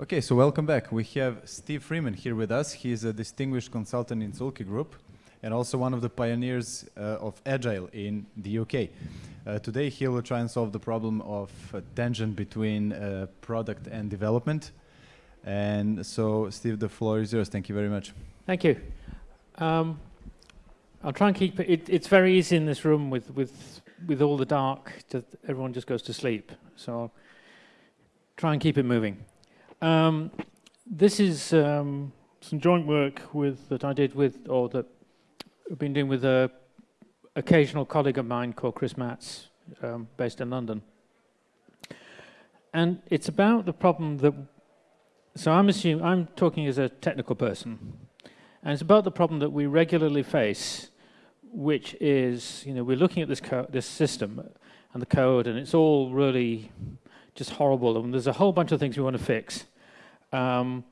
Okay, so welcome back. We have Steve Freeman here with us. He's a distinguished consultant in Zühlke Group and also one of the pioneers uh, of Agile in the UK. Uh, today he will try and solve the problem of uh, tension between uh, product and development. And so, Steve, the floor is yours. Thank you very much. Thank you. Um, I'll try and keep it, it, It's very easy in this room with with with all the dark. To, everyone just goes to sleep. So I'll try and keep it moving. Um, this is um, some joint work with that I did with, or that I've been doing with a occasional colleague of mine called Chris Matts, um, based in London. And it's about the problem that, so I'm assuming, I'm talking as a technical person, and it's about the problem that we regularly face, which is, you know, we're looking at this, this system and the code, and it's all really just horrible, and there's a whole bunch of things we want to fix. Um,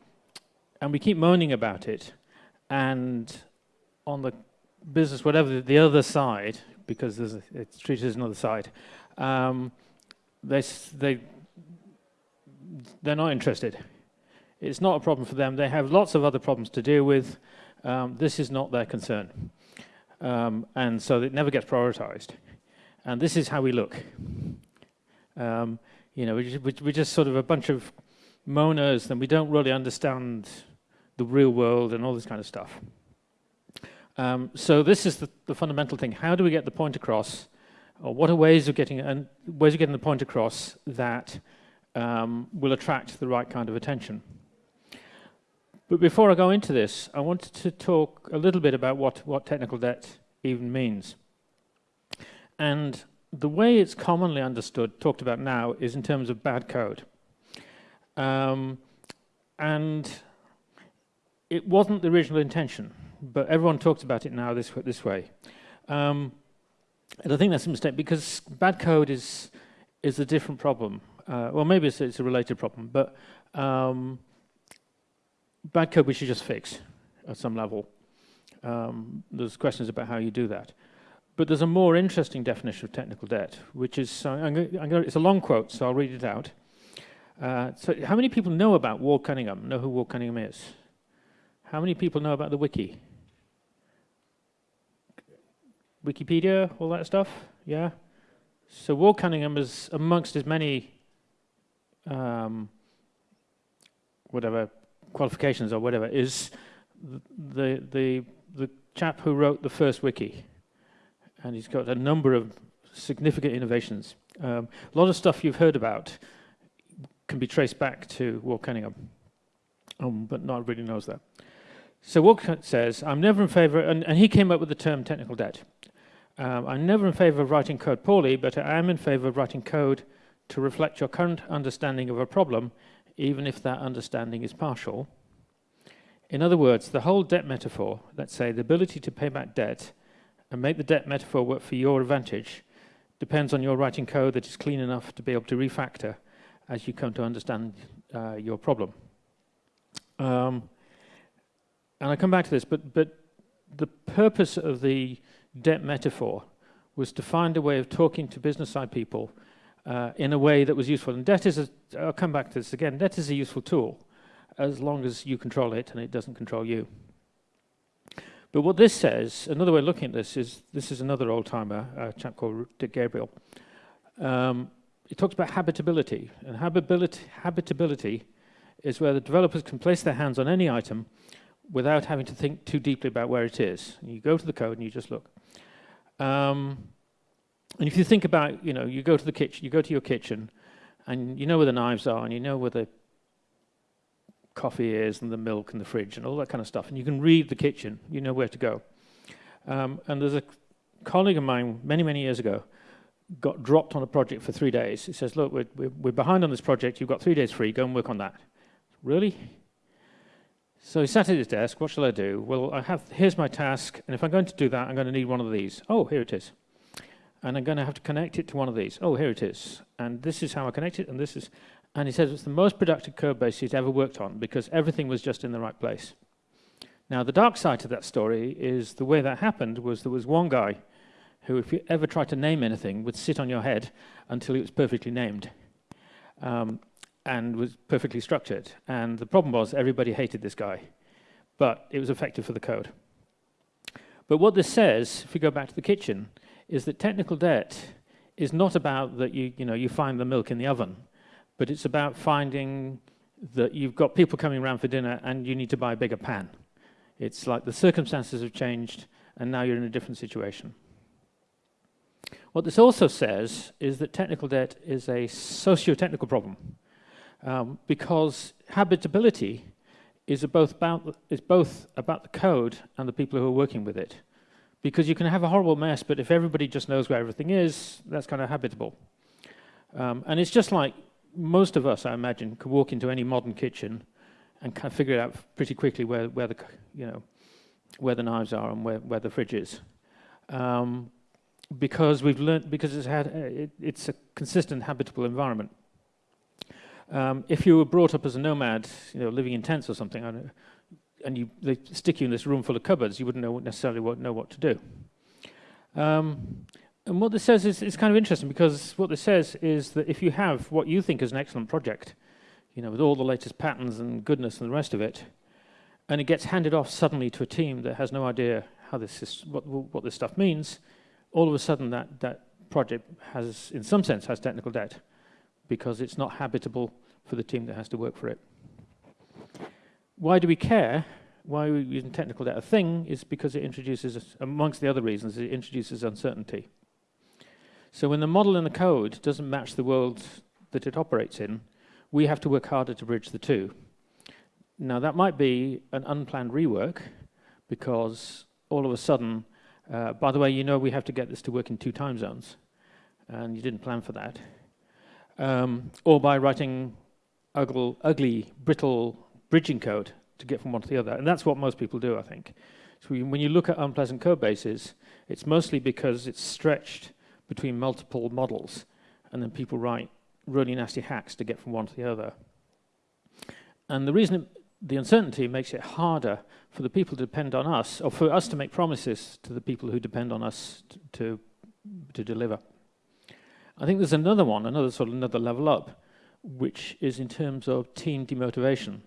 and we keep moaning about it, and on the business, whatever the other side, because a, it's treated as another side, um, they, they, they're not interested. It's not a problem for them. They have lots of other problems to deal with. Um, this is not their concern. Um, and so it never gets prioritized. And this is how we look. Um, you know, we, we're just sort of a bunch of moaners then we don't really understand the real world and all this kind of stuff. Um, so this is the, the, fundamental thing. How do we get the point across? Or what are ways of getting and ways of getting the point across that um, will attract the right kind of attention? But before I go into this, I wanted to talk a little bit about what, what technical debt even means. And the way it's commonly understood, talked about now, is in terms of bad code. Um, and it wasn't the original intention but everyone talks about it now this, this way. Um, and I think that's a mistake because bad code is, is a different problem. Uh, well, maybe it's, it's, a related problem, but um, bad code we should just fix at some level. Um, there's questions about how you do that. But there's a more interesting definition of technical debt, which is, uh, I'm gonna, I'm gonna, it's a long quote, so I'll read it out. Uh, so how many people know about Ward Cunningham, know who Ward Cunningham is? How many people know about the wiki? Wikipedia, all that stuff, yeah? So Ward Cunningham is amongst as many um, whatever qualifications or whatever is the the the chap who wrote the first wiki, and he's got a number of significant innovations. Um, a lot of stuff you've heard about can be traced back to Cunningham, um, but not really knows that. So Ward says, I'm never in favor, and, and, he came up with the term technical debt. Um, I'm never in favor of writing code poorly, but I am in favor of writing code to reflect your current understanding of a problem, even if that understanding is partial. In other words, the whole debt metaphor, let's say the ability to pay back debt and make the debt metaphor work for your advantage, depends on your writing code that is clean enough to be able to refactor as you come to understand uh, your problem. Um, and I come back to this, but, but the purpose of the debt metaphor was to find a way of talking to business side people uh, in a way that was useful. And debt is, a, I'll come back to this again, debt is a useful tool as long as you control it and it doesn't control you. But what this says, another way of looking at this is, this is another old-timer, a chap called Dick Gabriel. Um, he talks about habitability, and habitability, habitability is where the developers can place their hands on any item without having to think too deeply about where it is. You go to the code and you just look. Um, and if you think about, you know, you go to the kitchen, you go to your kitchen, and you know where the knives are, and you know where the coffee is, and the milk, and the fridge, and all that kind of stuff, and you can read the kitchen, you know where to go. Um, and there's a colleague of mine many, many years ago got dropped on a project for three days. He says, look, we're, we're behind on this project, you've got three days free, go and work on that. Really? So he sat at his desk, what shall I do? Well, I have, here's my task, and if I'm going to do that, I'm going to need one of these. Oh, here it is. And I'm going to have to connect it to one of these. Oh, here it is. And this is how I connect it, and this is, and he says it's the most productive code base he's ever worked on because everything was just in the right place. Now, the dark side to that story is the way that happened was there was one guy who, if you ever tried to name anything, would sit on your head until it was perfectly named. Um, and was perfectly structured. And the problem was everybody hated this guy, but it was effective for the code. But what this says, if we go back to the kitchen, is that technical debt is not about that you, you, know, you find the milk in the oven, but it's about finding that you've got people coming around for dinner and you need to buy a bigger pan. It's like the circumstances have changed and now you're in a different situation. What this also says is that technical debt is a socio-technical problem um, because habitability is both, about, is both about the code and the people who are working with it. Because you can have a horrible mess, but if everybody just knows where everything is, that's kind of habitable. Um, and it's just like most of us, I imagine, could walk into any modern kitchen and kind of figure it out pretty quickly where, where the, you know, where the knives are and where, where the fridge is. Um, because we've learned, because it's, had, it, it's a consistent habitable environment. Um, if you were brought up as a nomad, you know, living in tents or something, and you, they stick you in this room full of cupboards, you wouldn't know necessarily what, know what to do. Um, and what this says is, is kind of interesting because what this says is that if you have what you think is an excellent project, you know, with all the latest patterns and goodness and the rest of it, and it gets handed off suddenly to a team that has no idea how this is, what, what this stuff means, all of a sudden that, that project has, in some sense, has technical debt because it's not habitable for the team that has to work for it. Why do we care? Why are we using technical debt a thing is because it introduces, amongst the other reasons, it introduces uncertainty. So when the model and the code doesn't match the world that it operates in, we have to work harder to bridge the two. Now that might be an unplanned rework because all of a sudden, uh, by the way, you know we have to get this to work in two time zones and you didn't plan for that um, or by writing ugly, ugly, brittle bridging code to get from one to the other. And that's what most people do, I think. So when you look at unpleasant code bases, it's mostly because it's stretched between multiple models, and then people write really nasty hacks to get from one to the other. And the reason it, the uncertainty makes it harder for the people to depend on us, or for us to make promises to the people who depend on us to, to deliver. I think there's another one, another sort of another level up, which is in terms of team demotivation,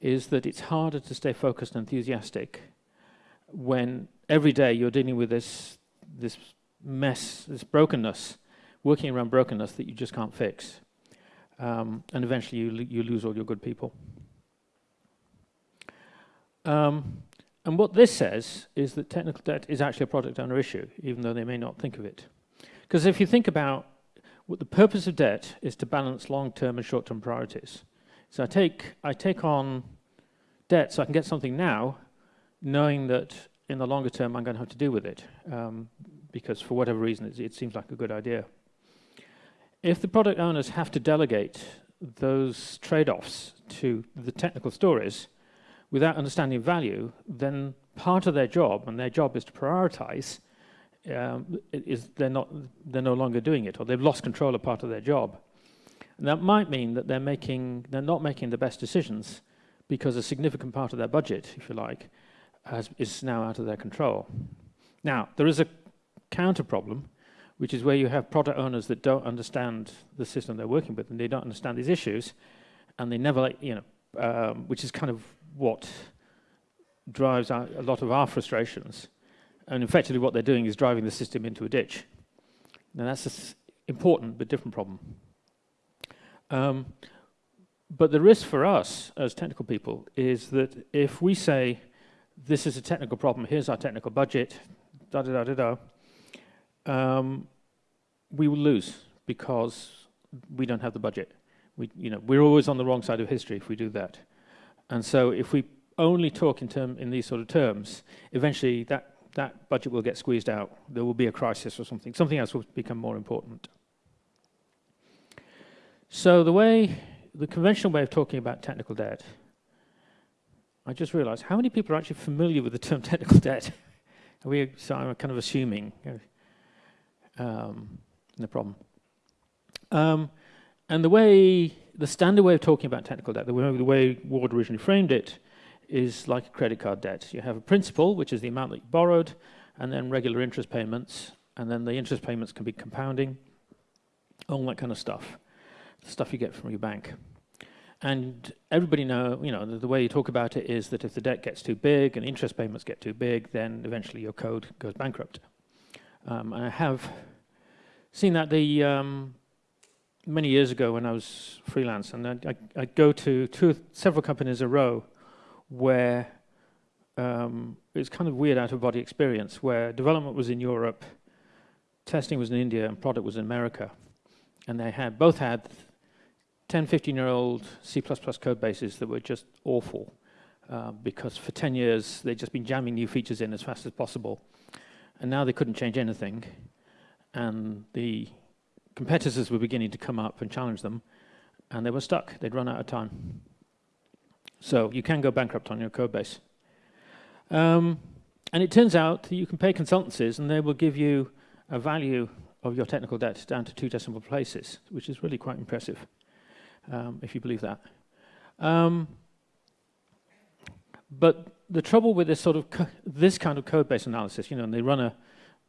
is that it's harder to stay focused and enthusiastic when every day you're dealing with this, this mess, this brokenness, working around brokenness that you just can't fix. Um, and eventually you, you lose all your good people. Um, and what this says is that technical debt is actually a product owner issue, even though they may not think of it. Because if you think about what the purpose of debt is to balance long-term and short-term priorities. So I take, I take on debt so I can get something now, knowing that in the longer term I'm going to have to deal with it, um, because for whatever reason it, it seems like a good idea. If the product owners have to delegate those trade-offs to the technical stories without understanding value, then part of their job, and their job is to prioritize, um, is they're not they're no longer doing it or they've lost control of part of their job. And that might mean that they're making they're not making the best decisions because a significant part of their budget, if you like, has, is now out of their control. Now there is a counter problem, which is where you have product owners that don't understand the system they're working with and they don't understand these issues, and they never you know um, which is kind of what drives a lot of our frustrations and effectively what they're doing is driving the system into a ditch. Now that's an important but different problem. Um, but the risk for us as technical people is that if we say, this is a technical problem, here's our technical budget, da da da da da, um, we will lose because we don't have the budget. We, you know, we're always on the wrong side of history if we do that. And so if we only talk in, term, in these sort of terms, eventually that that budget will get squeezed out. There will be a crisis or something. Something else will become more important. So the way, the conventional way of talking about technical debt, I just realized how many people are actually familiar with the term technical debt? We, so I'm kind of assuming, um, no problem. Um, and the way, the standard way of talking about technical debt, the way, the way Ward originally framed it, is like a credit card debt. You have a principal, which is the amount that you borrowed, and then regular interest payments, and then the interest payments can be compounding, all that kind of stuff, the stuff you get from your bank. And everybody know, you know, the, the, way you talk about it is that if the debt gets too big and interest payments get too big, then eventually your code goes bankrupt. Um, I have seen that the um, many years ago when I was freelance, and I, I, I go to two, several companies a row where um, it's kind of weird out of body experience, where development was in Europe, testing was in India, and product was in America, and they had both had 10, 15 year old C++ code bases that were just awful. Uh, because for 10 years they'd just been jamming new features in as fast as possible. And now they couldn't change anything. And the competitors were beginning to come up and challenge them, and they were stuck. They'd run out of time. So you can go bankrupt on your code base. Um, and it turns out that you can pay consultancies, and they will give you a value of your technical debt down to two decimal places, which is really quite impressive, um, if you believe that. Um, but the trouble with this sort of this kind of code base analysis, you know, and they run a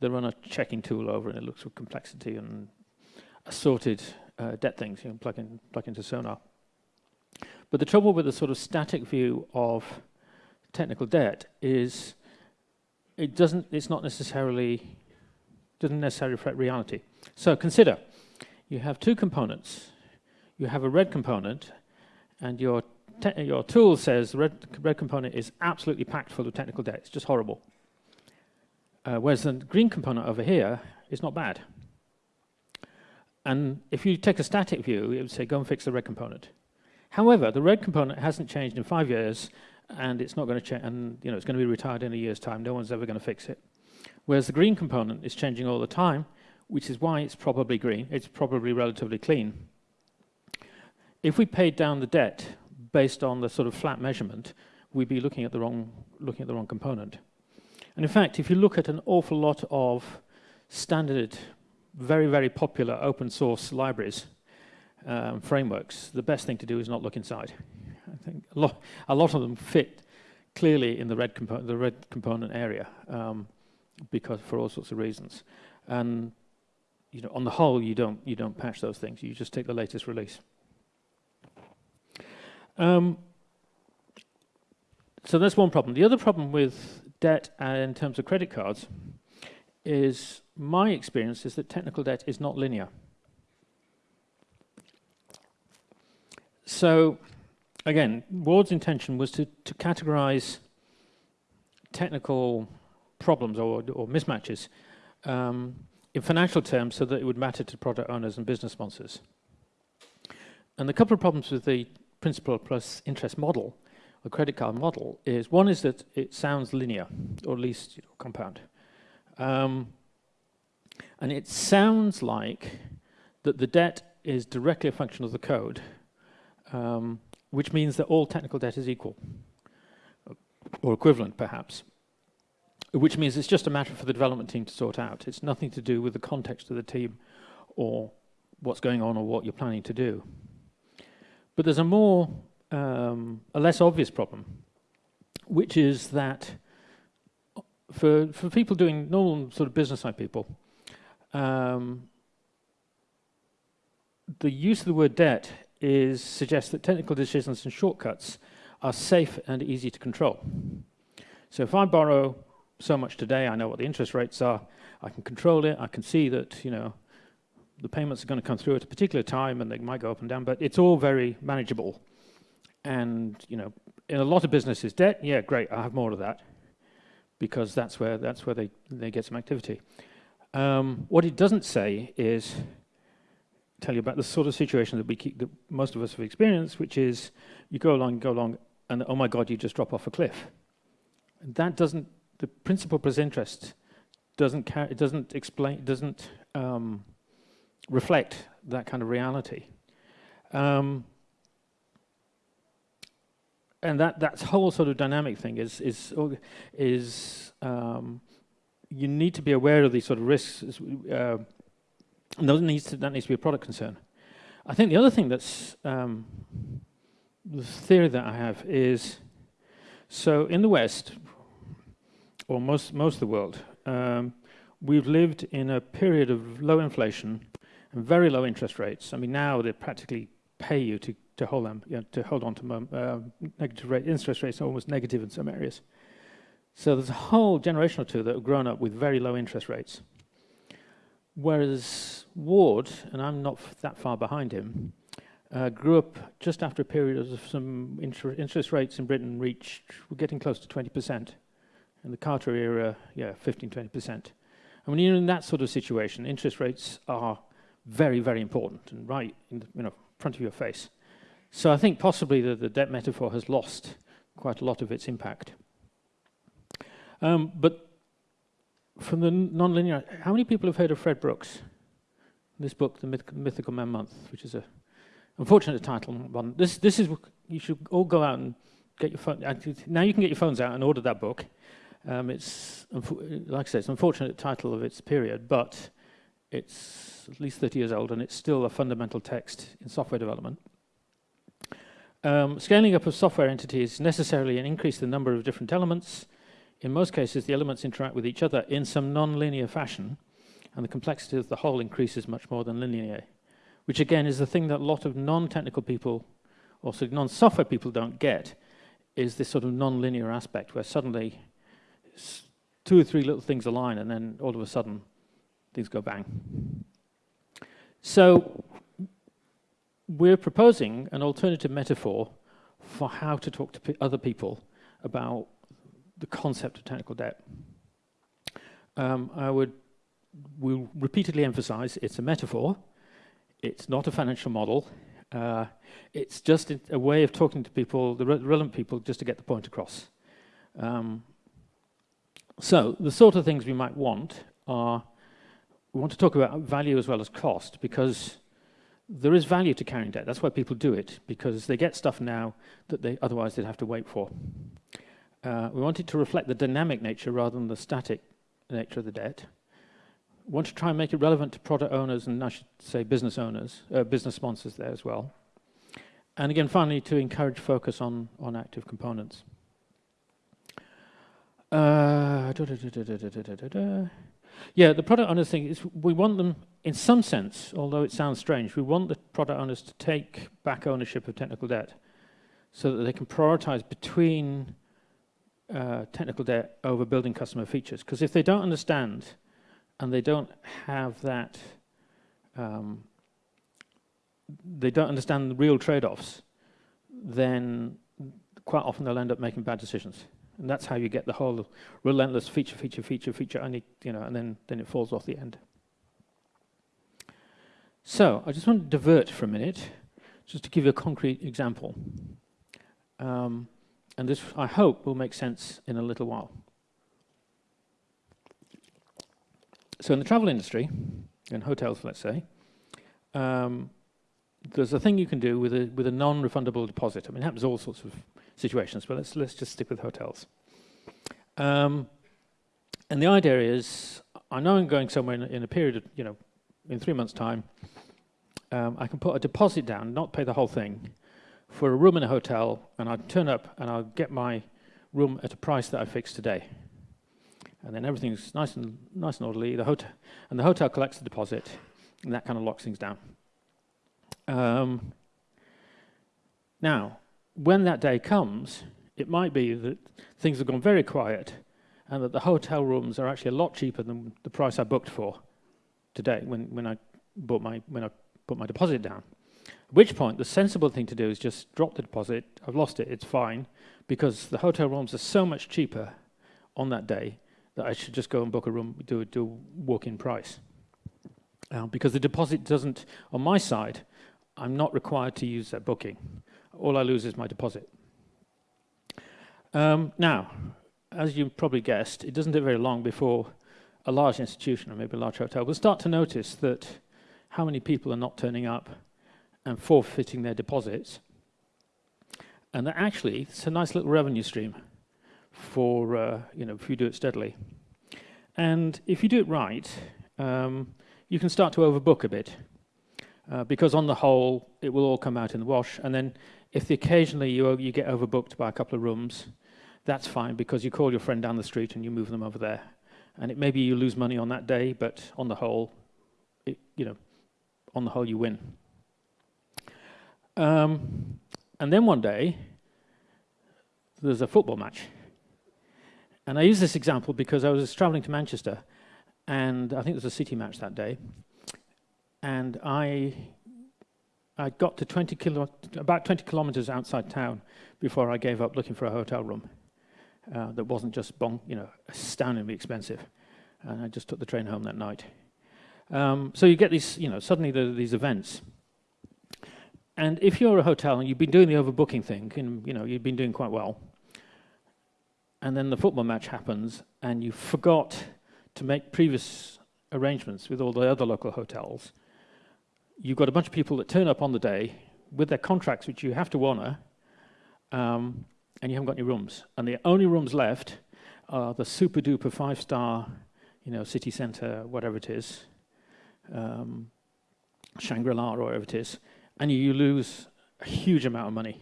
they run a checking tool over and it looks for complexity and assorted uh, debt things, you know, plug, in, plug into Sonar. But the trouble with the sort of static view of technical debt is it doesn't, it's not necessarily, doesn't necessarily reflect reality. So consider, you have two components. You have a red component, and your, your tool says the red, red component is absolutely packed full of technical debt. It's just horrible. Uh, whereas the green component over here is not bad. And if you take a static view, it would say, go and fix the red component. However, the red component hasn't changed in five years, and it's not going to change, and you know, it's going to be retired in a year's time. No one's ever going to fix it. Whereas the green component is changing all the time, which is why it's probably green. It's probably relatively clean. If we paid down the debt based on the sort of flat measurement, we'd be looking at the wrong, looking at the wrong component. And in fact, if you look at an awful lot of standard very, very popular open source libraries, um, frameworks, the best thing to do is not look inside. I think a lot, a lot of them fit clearly in the red, compo the red component area um, because for all sorts of reasons. And you know, on the whole, you don't, you don't patch those things. You just take the latest release. Um, so that's one problem. The other problem with debt uh, in terms of credit cards is my experience is that technical debt is not linear. So again, Ward's intention was to, to categorize technical problems or, or mismatches um, in financial terms so that it would matter to product owners and business sponsors. And a couple of problems with the principal plus interest model, or credit card model, is one is that it sounds linear, or at least you know, compound. Um, and it sounds like that the debt is directly a function of the code, um, which means that all technical debt is equal, or equivalent perhaps, which means it's just a matter for the development team to sort out. It's nothing to do with the context of the team or what's going on or what you're planning to do. But there's a more, um, a less obvious problem, which is that for, for people doing normal sort of business side people, um, the use of the word debt is suggests that technical decisions and shortcuts are safe and easy to control. So if I borrow so much today, I know what the interest rates are, I can control it, I can see that, you know, the payments are going to come through at a particular time and they might go up and down, but it's all very manageable. And, you know, in a lot of businesses, debt, yeah, great, I have more of that because that's where, that's where they, they get some activity. Um, what it doesn't say is tell you about the sort of situation that we keep, that most of us have experienced, which is you go along, go along, and oh my God, you just drop off a cliff. That doesn't, the principal plus interest doesn't it doesn't explain, doesn't um, reflect that kind of reality. Um, and that that whole sort of dynamic thing is is is um, you need to be aware of these sort of risks. Uh, and that needs to, that needs to be a product concern. I think the other thing that's um, the theory that I have is so in the West, or most most of the world, um, we've lived in a period of low inflation and very low interest rates. I mean, now they practically pay you to to hold them, you know, to hold on to uh, negative rate interest rates, almost negative in some areas. So there's a whole generation or two that have grown up with very low interest rates. Whereas Ward, and I'm not that far behind him, uh, grew up just after a period of some inter interest rates in Britain reached, we're getting close to 20%. In the Carter era, yeah, 15, 20%. And when you're in that sort of situation, interest rates are very, very important and right in the you know, front of your face. So I think possibly the, the debt metaphor has lost quite a lot of its impact. Um, but from the nonlinear, how many people have heard of Fred Brooks? This book, The Myth Mythical Man Month, which is a unfortunate title one. This, this is, you should all go out and get your phone. Now you can get your phones out and order that book. Um, it's, like I said, it's an unfortunate title of its period, but it's at least 30 years old and it's still a fundamental text in software development. Um, scaling up of software entities necessarily an increase the number of different elements. In most cases, the elements interact with each other in some non-linear fashion, and the complexity of the whole increases much more than linear, which again is the thing that a lot of non-technical people, also non-software people don't get, is this sort of non-linear aspect where suddenly two or three little things align and then all of a sudden things go bang. So we're proposing an alternative metaphor for how to talk to other people about the concept of technical debt. Um, I would will repeatedly emphasize it's a metaphor, it's not a financial model, uh, it's just a way of talking to people, the re relevant people, just to get the point across. Um, so the sort of things we might want are we want to talk about value as well as cost because there is value to carrying debt. That's why people do it, because they get stuff now that they otherwise they'd have to wait for. Uh, we want it to reflect the dynamic nature rather than the static nature of the debt. We want to try and make it relevant to product owners and I should say business owners, uh, business sponsors there as well. And again, finally, to encourage focus on, on active components. Uh, da, da, da, yeah, the product owners thing is we want them, in some sense, although it sounds strange, we want the product owners to take back ownership of technical debt so that they can prioritize between uh, technical debt over building customer features. Because if they don't understand and they don't have that, um, they don't understand the real trade-offs, then quite often they'll end up making bad decisions. And that's how you get the whole relentless feature, feature, feature, feature, and, you know, and then, then it falls off the end. So I just want to divert for a minute, just to give you a concrete example. Um, and this, I hope, will make sense in a little while. So in the travel industry, in hotels, let's say, um, there's a thing you can do with a, with a non-refundable deposit. I mean, it happens all sorts of situations, but let's, let's just stick with hotels. Um, and the idea is, I know I'm going somewhere in, in a period of, you know, in three months' time, um, I can put a deposit down, not pay the whole thing, for a room in a hotel, and I'll turn up and I'll get my room at a price that I fixed today. And then everything's nice and nice and orderly. The hotel and the hotel collects the deposit, and that kind of locks things down. Um, now, when that day comes, it might be that things have gone very quiet and that the hotel rooms are actually a lot cheaper than the price I booked for today when, when, I, bought my, when I put my deposit down. At which point, the sensible thing to do is just drop the deposit. I've lost it, it's fine, because the hotel rooms are so much cheaper on that day that I should just go and book a room, do, do a walk-in price. Uh, because the deposit doesn't, on my side, I'm not required to use that booking all I lose is my deposit. Um, now, as you probably guessed, it doesn't take very long before a large institution, or maybe a large hotel, will start to notice that how many people are not turning up and forfeiting their deposits. And that actually, it's a nice little revenue stream for, uh, you know, if you do it steadily. And if you do it right, um, you can start to overbook a bit. Uh, because on the whole, it will all come out in the wash. And then if the occasionally you, you get overbooked by a couple of rooms, that's fine because you call your friend down the street and you move them over there. And it maybe you lose money on that day, but on the whole, it, you know, on the whole you win. Um, and then one day, there's a football match. And I use this example because I was traveling to Manchester, and I think there was a City match that day. And I, I got to 20 kilo, about 20 kilometers outside town before I gave up looking for a hotel room uh, that wasn't just you know, astoundingly expensive. And I just took the train home that night. Um, so you get these, you know, suddenly the, these events. And if you're a hotel and you've been doing the overbooking thing, and you know you've been doing quite well, and then the football match happens, and you forgot to make previous arrangements with all the other local hotels, you've got a bunch of people that turn up on the day with their contracts, which you have to honour, um, and you haven't got any rooms. And the only rooms left are the super duper five star, you know, city centre, whatever it is, um, Shangri La or whatever it is, and you lose a huge amount of money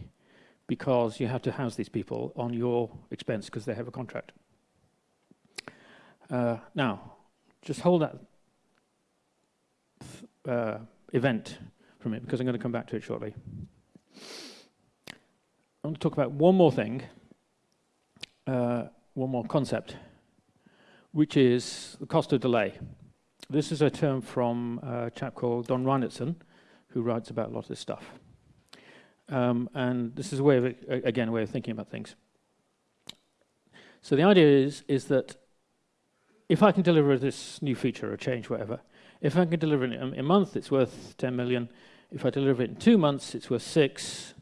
because you have to house these people on your expense because they have a contract. Uh, now, just hold that uh, event from it because I'm going to come back to it shortly. I want to talk about one more thing, uh, one more concept, which is the cost of delay. This is a term from a chap called Don Reinertsen, who writes about a lot of this stuff. Um, and this is a way of, again, a way of thinking about things. So the idea is, is that if I can deliver this new feature or change, whatever, if I can deliver it in a month, it's worth 10 million. If I deliver it in two months, it's worth six,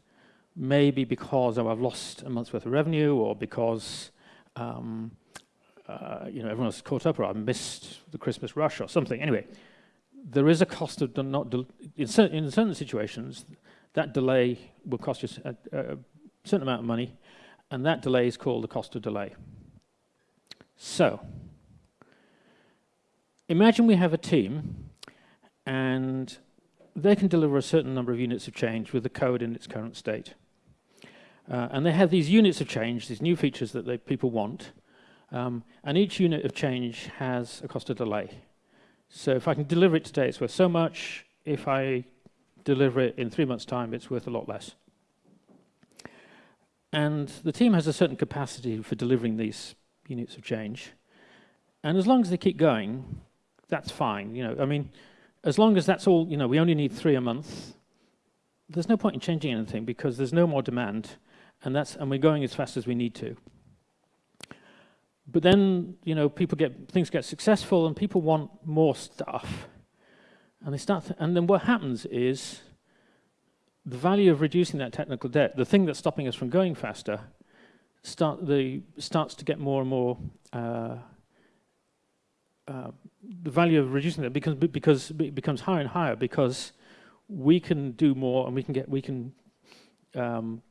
maybe because I've lost a month's worth of revenue or because um, uh, you know, everyone's caught up or I missed the Christmas rush or something. Anyway, there is a cost of not, in, certain, in certain situations, that delay will cost you a, a certain amount of money, and that delay is called the cost of delay. So, imagine we have a team and they can deliver a certain number of units of change with the code in its current state. Uh, and they have these units of change, these new features that they, people want, um, and each unit of change has a cost of delay. So if I can deliver it today, it's worth so much. If I deliver it in three months' time, it's worth a lot less. And the team has a certain capacity for delivering these units of change. And as long as they keep going, that's fine. You know, I mean, as long as that's all, you know, we only need three a month, there's no point in changing anything because there's no more demand, and that's and we're going as fast as we need to. But then, you know, people get things get successful and people want more stuff. And they start and then what happens is the value of reducing that technical debt, the thing that's stopping us from going faster, start the starts to get more and more uh, uh, the value of reducing that becomes because it becomes higher and higher because we can do more and we can get we can um,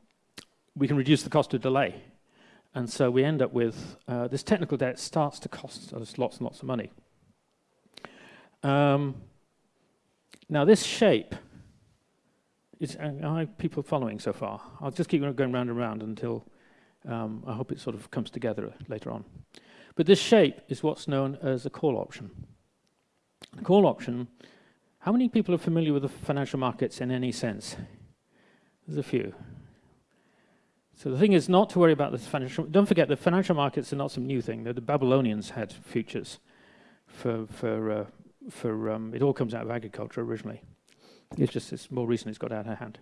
we can reduce the cost of delay. And so we end up with uh, this technical debt starts to cost us lots and lots of money. Um, now this shape is, uh, are people following so far? I'll just keep going round and round until um, I hope it sort of comes together later on. But this shape is what's known as a call option. A call option, how many people are familiar with the financial markets in any sense? There's a few. So the thing is not to worry about the financial. Don't forget the financial markets are not some new thing. The, Babylonians had futures for for uh, for. Um, it all comes out of agriculture originally. It's just it's more recently It's got out of hand.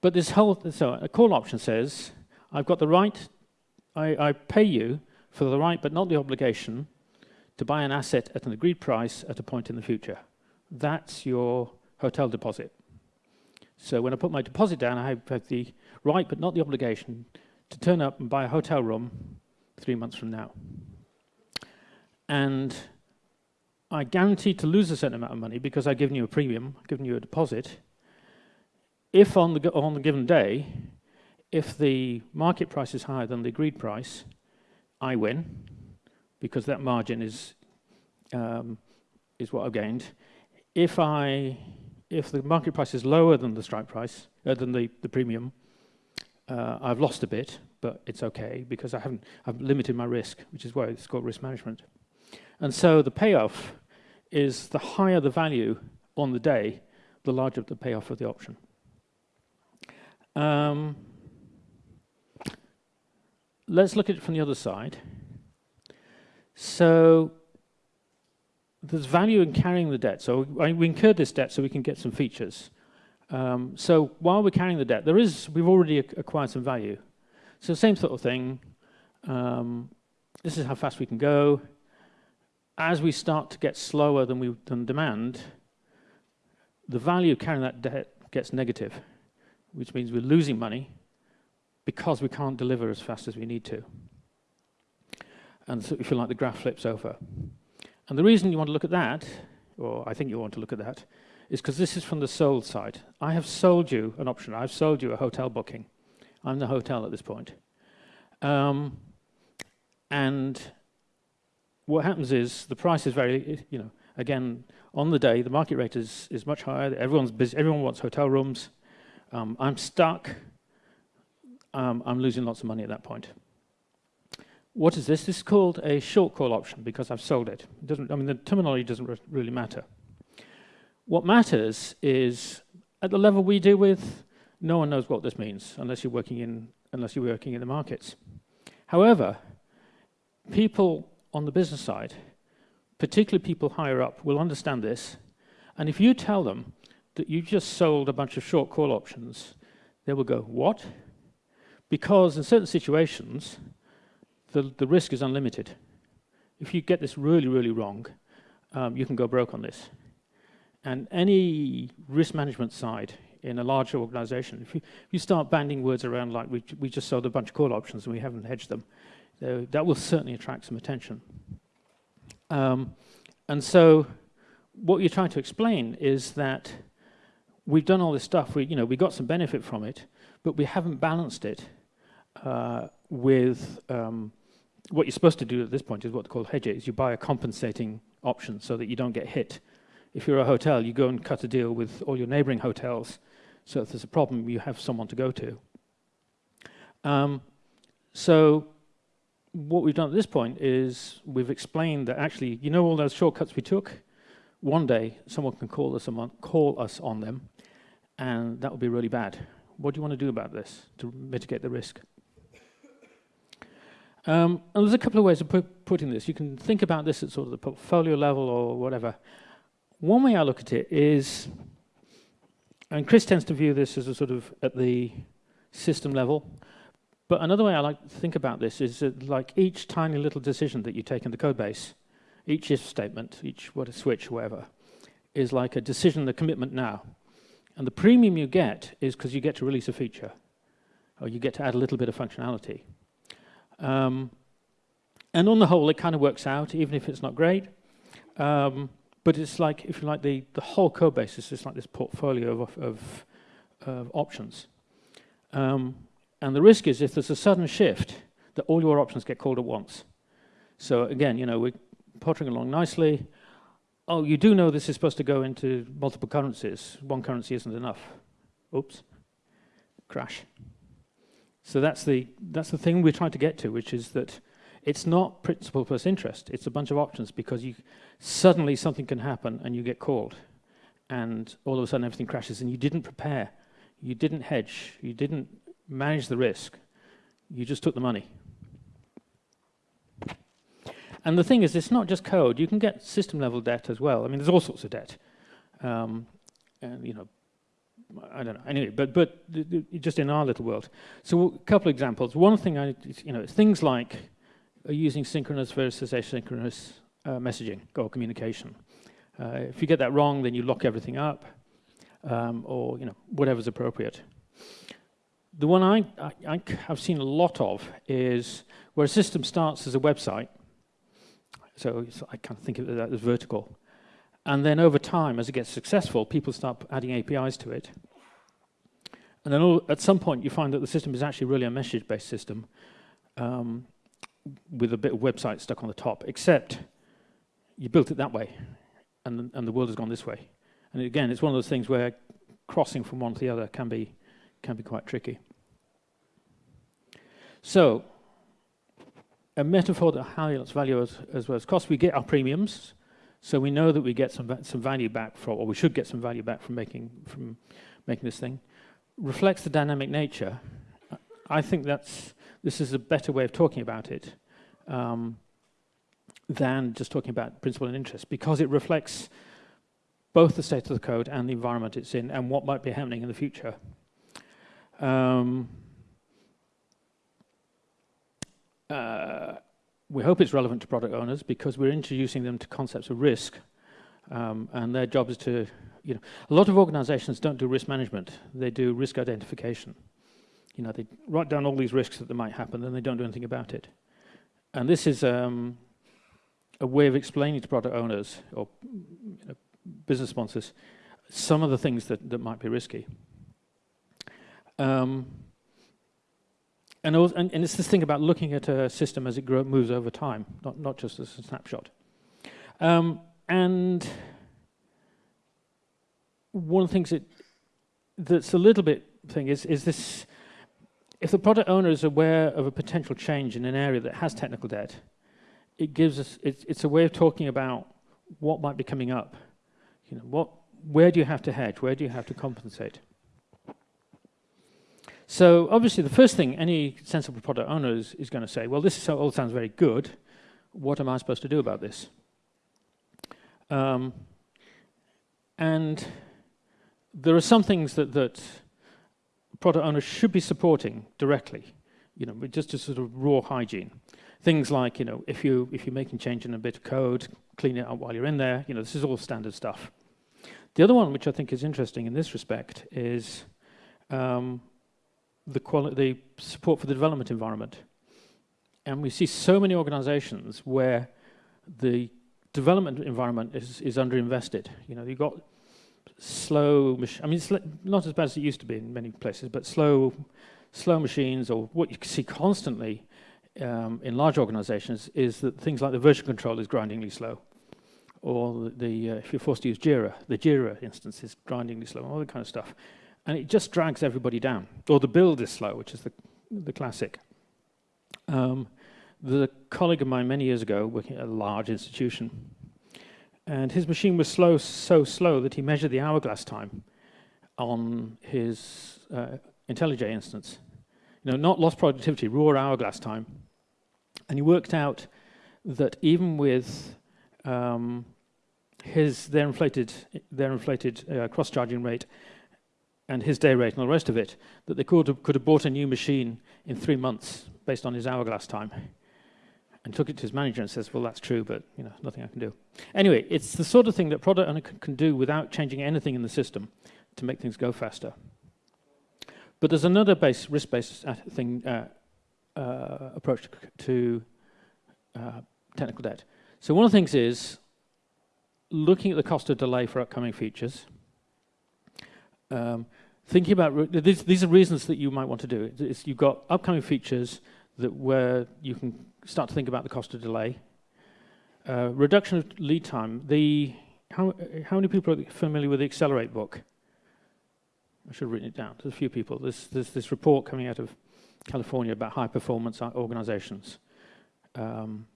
But this whole so a call option says I've got the right. I, I pay you for the right, but not the obligation, to buy an asset at an agreed price at a point in the future. That's your hotel deposit. So when I put my deposit down, I have the right, but not the obligation, to turn up and buy a hotel room three months from now. And I guarantee to lose a certain amount of money because I've given you a premium, given you a deposit. If on the, on the given day, if the market price is higher than the agreed price, I win because that margin is, um, is what I've gained. If, I, if the market price is lower than the strike price, uh, than the, the premium, uh, I've lost a bit, but it's okay because I haven't, I've limited my risk, which is why it's called risk management. And so the payoff is the higher the value on the day, the larger the payoff of the option. Um, let's look at it from the other side. So there's value in carrying the debt. So we incurred this debt so we can get some features. Um, so while we're carrying the debt, there is we've already acquired some value. So same sort of thing. Um, this is how fast we can go. As we start to get slower than we than demand, the value of carrying that debt gets negative, which means we're losing money because we can't deliver as fast as we need to. And so if you like, the graph flips over. And the reason you want to look at that, or I think you want to look at that, is because this is from the sold side. I have sold you an option. I've sold you a hotel booking. I'm the hotel at this point. Um, and what happens is the price is very, you know, again, on the day, the market rate is, is much higher. Everyone's busy. Everyone wants hotel rooms. Um, I'm stuck. Um, I'm losing lots of money at that point. What is this? This is called a short call option because I've sold it. it doesn't, I mean, the terminology doesn't re really matter. What matters is at the level we deal with, no one knows what this means unless you're working in, unless you're working in the markets. However, people on the business side, particularly people higher up, will understand this. And if you tell them that you just sold a bunch of short call options, they will go, what? Because in certain situations, the, the risk is unlimited. If you get this really, really wrong, um, you can go broke on this. And any risk management side in a large organization, if you, if you start banding words around like we, we just sold a bunch of call options and we haven't hedged them, that will certainly attract some attention. Um, and so what you're trying to explain is that we've done all this stuff, we, you know, we got some benefit from it, but we haven't balanced it uh, with um, what you're supposed to do at this point is what they call hedges. You buy a compensating option so that you don't get hit. If you're a hotel, you go and cut a deal with all your neighboring hotels. So if there's a problem, you have someone to go to. Um, so what we've done at this point is we've explained that actually, you know all those shortcuts we took? One day, someone can call us, call us on them, and that would be really bad. What do you want to do about this to mitigate the risk? Um, and there's a couple of ways of put, putting this. You can think about this at sort of the portfolio level or whatever. One way I look at it is, and Chris tends to view this as a sort of at the system level, but another way I like to think about this is that like each tiny little decision that you take in the code base, each if statement, each what a switch, whatever, is like a decision, a commitment now. And the premium you get is because you get to release a feature, or you get to add a little bit of functionality. Um, and on the whole, it kind of works out, even if it's not great. Um, but it's like, if you like, the, the whole code base is just like this portfolio of, of, of options. Um, and the risk is if there's a sudden shift, that all your options get called at once. So again, you know, we're pottering along nicely. Oh, you do know this is supposed to go into multiple currencies. One currency isn't enough. Oops. Crash. So that's the, that's the thing we're trying to get to, which is that it's not principal plus interest. It's a bunch of options because you suddenly something can happen and you get called. And all of a sudden everything crashes and you didn't prepare. You didn't hedge. You didn't manage the risk. You just took the money. And the thing is, it's not just code. You can get system level debt as well. I mean, there's all sorts of debt. Um, and, you know, I don't know. Anyway, but but just in our little world. So a couple of examples. One thing I, you know, things like uh, using synchronous versus asynchronous uh, messaging or communication. Uh, if you get that wrong, then you lock everything up, um, or you know whatever's appropriate. The one I, I, I have seen a lot of is where a system starts as a website. So I kind of think of that as vertical. And then over time, as it gets successful, people start adding APIs to it. And then all, at some point, you find that the system is actually really a message-based system um, with a bit of website stuck on the top, except you built it that way, and, and the world has gone this way. And again, it's one of those things where crossing from one to the other can be, can be quite tricky. So, a metaphor that highlights value as, as well as cost, we get our premiums, so we know that we get some some value back from, or we should get some value back from making from making this thing. reflects the dynamic nature, I think that's this is a better way of talking about it um, than just talking about principal and interest because it reflects both the state of the code and the environment it's in and what might be happening in the future. Um, uh, we hope it's relevant to product owners because we're introducing them to concepts of risk um, and their job is to, you know, a lot of organizations don't do risk management, they do risk identification. You know, they write down all these risks that might happen and they don't do anything about it. And this is um, a way of explaining to product owners or you know, business sponsors some of the things that, that might be risky. Um, and, also, and, and, it's this thing about looking at a system as it moves over time, not, not just as a snapshot. Um, and one of the things that, that's a little bit thing is, is this, if the product owner is aware of a potential change in an area that has technical debt, it gives us, it's, it's a way of talking about what might be coming up. You know, what, where do you have to hedge? Where do you have to compensate? So obviously the first thing any sensible product owner is, is going to say, well, this all sounds very good. What am I supposed to do about this? Um, and there are some things that, that product owners should be supporting directly, you know, just to sort of raw hygiene. Things like, you know, if, you, if you're making change in a bit of code, clean it up while you're in there, you know, this is all standard stuff. The other one, which I think is interesting in this respect, is um, the, the support for the development environment. And we see so many organizations where the development environment is, is underinvested. You know, you've got slow, I mean, it's not as bad as it used to be in many places, but slow, slow machines, or what you see constantly um, in large organizations is that things like the version control is grindingly slow. Or the, the uh, if you're forced to use Jira, the Jira instance is grindingly slow, all that kind of stuff and it just drags everybody down. Or the build is slow, which is the, the classic. Um, the colleague of mine many years ago working at a large institution, and his machine was slow, so slow that he measured the hourglass time on his uh, IntelliJ instance. You know, not lost productivity, raw hourglass time. And he worked out that even with um, his their inflated their inflated uh, cross charging rate and his day rate and all the rest of it, that they could have, could have bought a new machine in three months based on his hourglass time. And took it to his manager and says, well, that's true, but you know, nothing I can do. Anyway, it's the sort of thing that product owner can, do without changing anything in the system to make things go faster. But there's another base, risk-based uh, thing, uh, uh, approach to, to uh, technical debt. So one of the things is looking at the cost of delay for upcoming features, um, thinking about these, these are reasons that you might want to do it. It's, you've got upcoming features that where you can start to think about the cost of delay. Uh, reduction of lead time. The how how many people are familiar with the Accelerate book? I should have written it down. There's a few people. There's there's this report coming out of California about high performance organizations. Um,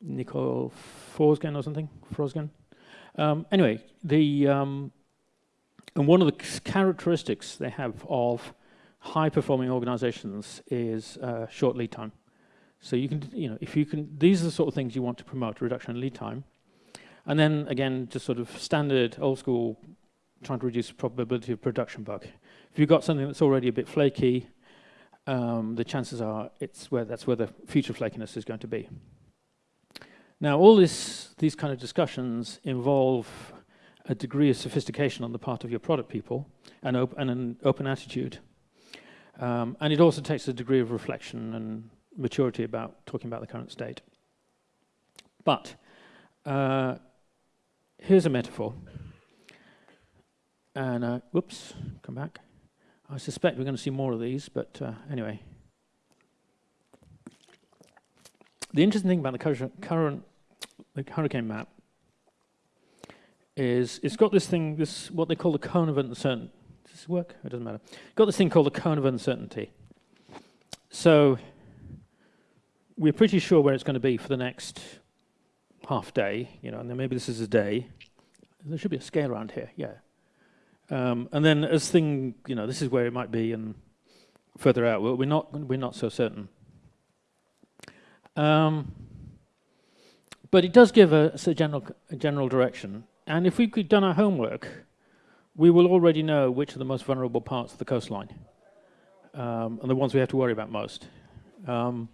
Nicole Forsgen or something, Frosgen. Um, anyway, the um, and one of the characteristics they have of high-performing organizations is uh, short lead time. So you can, you know, if you can, these are the sort of things you want to promote, reduction in lead time. And then again, just sort of standard, old school, trying to reduce probability of production bug. If you've got something that's already a bit flaky, um, the chances are it's where that's where the future flakiness is going to be. Now, all this, these kind of discussions involve a degree of sophistication on the part of your product people and, op and an open attitude. Um, and it also takes a degree of reflection and maturity about talking about the current state. But uh, here's a metaphor. And, uh, whoops, come back. I suspect we're going to see more of these, but uh, anyway. The interesting thing about the current, current the hurricane map is it's got this thing, this what they call the cone of uncertainty. Does this work? It doesn't matter. Got this thing called the cone of uncertainty. So we're pretty sure where it's going to be for the next half day, you know, and then maybe this is a day. There should be a scale around here, yeah. Um, and then as thing, you know, this is where it might be and further out, we're not, we're not so certain. Um, but it does give us a general, a general direction. And if we've done our homework, we will already know which are the most vulnerable parts of the coastline um, and the ones we have to worry about most. Um,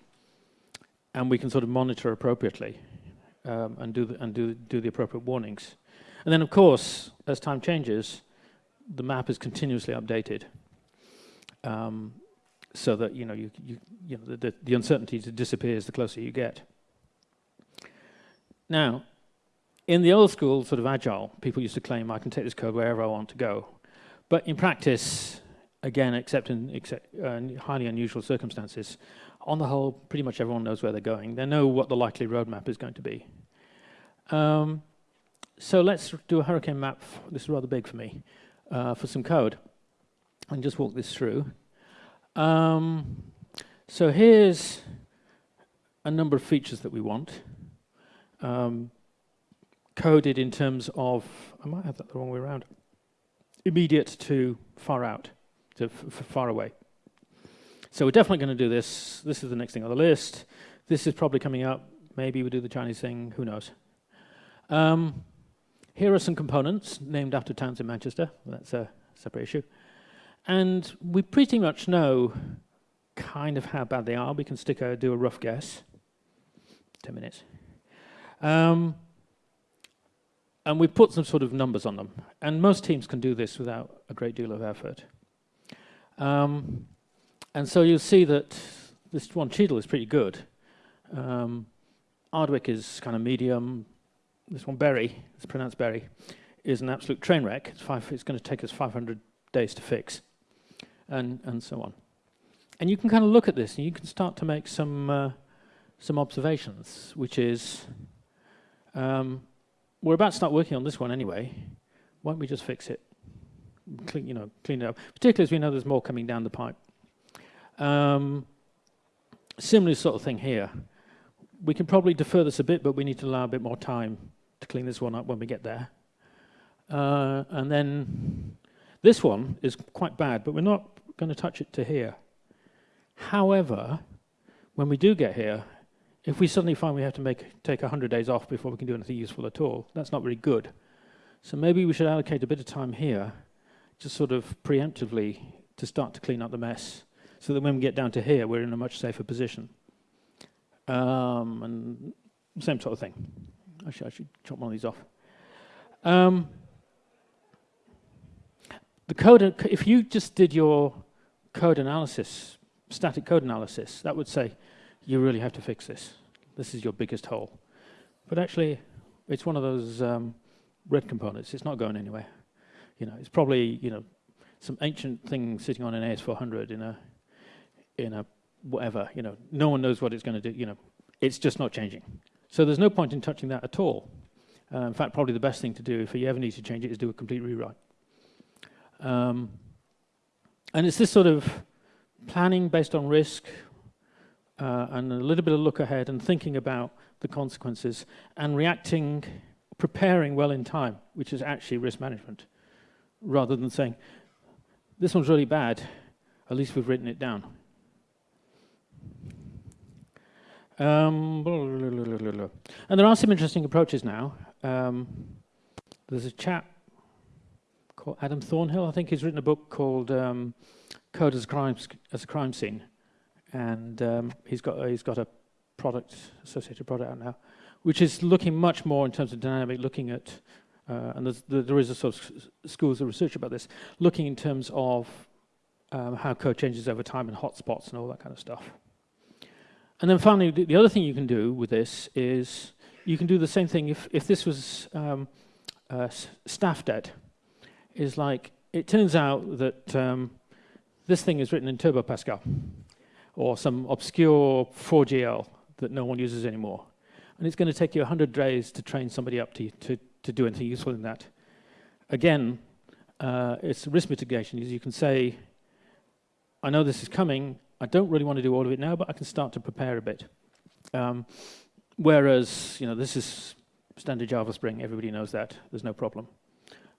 and we can sort of monitor appropriately um, and, do the, and do, do the appropriate warnings. And then, of course, as time changes, the map is continuously updated um, so that you know, you, you, you know the, the, the uncertainty disappears the closer you get. Now, in the old school sort of agile, people used to claim I can take this code wherever I want to go. But in practice, again, except in except, uh, highly unusual circumstances, on the whole, pretty much everyone knows where they're going. They know what the likely roadmap is going to be. Um, so let's do a hurricane map. This is rather big for me, uh, for some code. And just walk this through. Um, so here's a number of features that we want. Um, coded in terms of, I might have that the wrong way around, immediate to far out, to far away. So we're definitely going to do this. This is the next thing on the list. This is probably coming up. Maybe we do the Chinese thing. Who knows? Um, here are some components named after towns in Manchester. That's a separate issue. And we pretty much know kind of how bad they are. We can stick a, do a rough guess. 10 minutes. Um, and we've put some sort of numbers on them. And most teams can do this without a great deal of effort. Um, and so you'll see that this one, Cheadle, is pretty good. Um, Ardwick is kind of medium. This one, Bury, it's pronounced Berry, is an absolute train wreck. It's, five, it's going to take us 500 days to fix, and, and so on. And you can kind of look at this, and you can start to make some, uh, some observations, which is, um, we're about to start working on this one anyway. Why don't we just fix it? Clean, you know, clean it up. Particularly as we know there's more coming down the pipe. Um, similar sort of thing here. We can probably defer this a bit, but we need to allow a bit more time to clean this one up when we get there. Uh, and then this one is quite bad, but we're not going to touch it to here. However, when we do get here, if we suddenly find we have to make, take 100 days off before we can do anything useful at all, that's not very good. So maybe we should allocate a bit of time here, just sort of preemptively to start to clean up the mess so that when we get down to here, we're in a much safer position. Um, and same sort of thing. Actually, I should chop one of these off. Um, the code, if you just did your code analysis, static code analysis, that would say, you really have to fix this. This is your biggest hole. But actually, it's one of those um, red components. It's not going anywhere. You know, it's probably, you know, some ancient thing sitting on an AS400 in a in a whatever, you know, no one knows what it's going to do, you know, it's just not changing. So there's no point in touching that at all. Uh, in fact, probably the best thing to do if you ever need to change it is do a complete rewrite. Um, and it's this sort of planning based on risk uh, and a little bit of look ahead and thinking about the consequences and reacting, preparing well in time, which is actually risk management, rather than saying, this one's really bad, at least we've written it down. Um, and there are some interesting approaches now. Um, there's a chap called Adam Tornhill, I think he's written a book called um, Code as a Crime, as a crime Scene. And um, he's, got, he's got a product, associated product out now, which is looking much more in terms of dynamic, looking at, uh, and there is a sort of schools of research about this, looking in terms of um, how code changes over time and hotspots and all that kind of stuff. And then finally, the other thing you can do with this is you can do the same thing if, if this was um, uh, staff debt. Is like, it turns out that um, this thing is written in Turbo Pascal or some obscure 4GL that no one uses anymore. And it's going to take you 100 days to train somebody up to, to, to do anything useful in that. Again, uh, it's risk mitigation. You can say, I know this is coming, I don't really want to do all of it now, but I can start to prepare a bit. Um, whereas, you know, this is standard Java Spring, everybody knows that, there's no problem.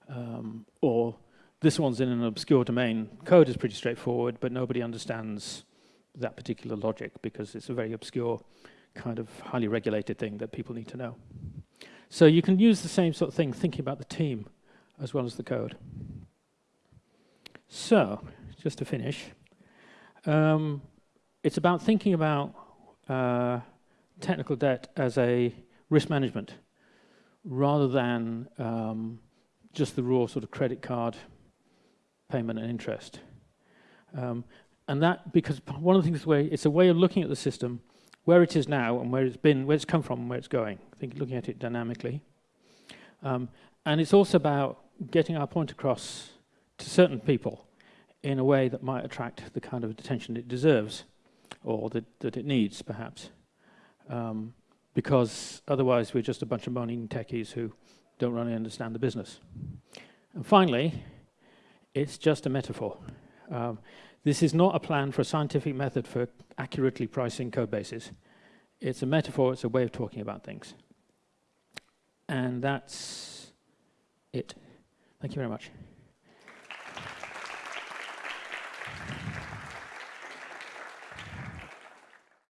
Um, or this one's in an obscure domain. Code is pretty straightforward, but nobody understands that particular logic because it's a very obscure kind of highly regulated thing that people need to know. So you can use the same sort of thing thinking about the team as well as the code. So, just to finish, um, it's about thinking about uh, technical debt as a risk management rather than um, just the raw sort of credit card payment and interest. Um, and that, because one of the things, where it's a way of looking at the system, where it is now and where it's been, where it's come from and where it's going. I think looking at it dynamically. Um, and it's also about getting our point across to certain people in a way that might attract the kind of attention it deserves or that, that it needs, perhaps. Um, because otherwise we're just a bunch of moaning techies who don't really understand the business. And finally, it's just a metaphor. Um, this is not a plan for a scientific method for accurately pricing code bases. It's a metaphor, it's a way of talking about things. And that's it. Thank you very much.